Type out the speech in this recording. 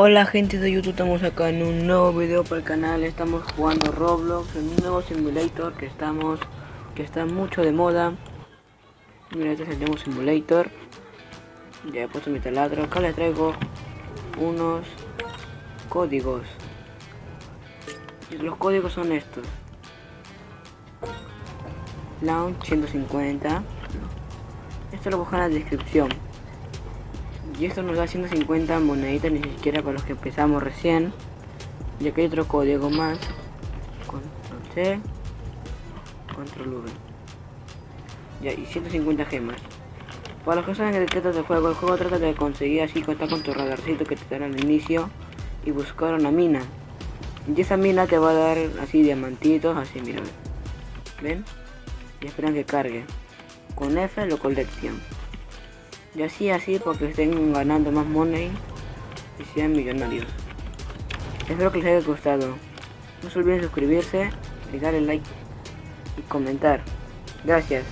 Hola gente de YouTube, estamos acá en un nuevo video para el canal, estamos jugando Roblox en un nuevo simulator que estamos, que está mucho de moda. Mira este es el Demo Simulator. Ya he puesto mi taladro, acá les traigo unos códigos. Los códigos son estos. Launch 150 Esto lo buscan en la descripción y esto nos da 150 moneditas ni siquiera para los que empezamos recién. Y aquí hay otro código más. Control C control V. Ya y 150 gemas. Para los que saben de qué trata el juego el juego trata de conseguir así contar con tu radarcito que te dan al inicio y buscar una mina. Y esa mina te va a dar así diamantitos así mira ven y esperan que cargue. Con F lo colección y así, así, porque estén ganando más money y sean millonarios. Espero que les haya gustado. No se olviden suscribirse, darle like y comentar. Gracias.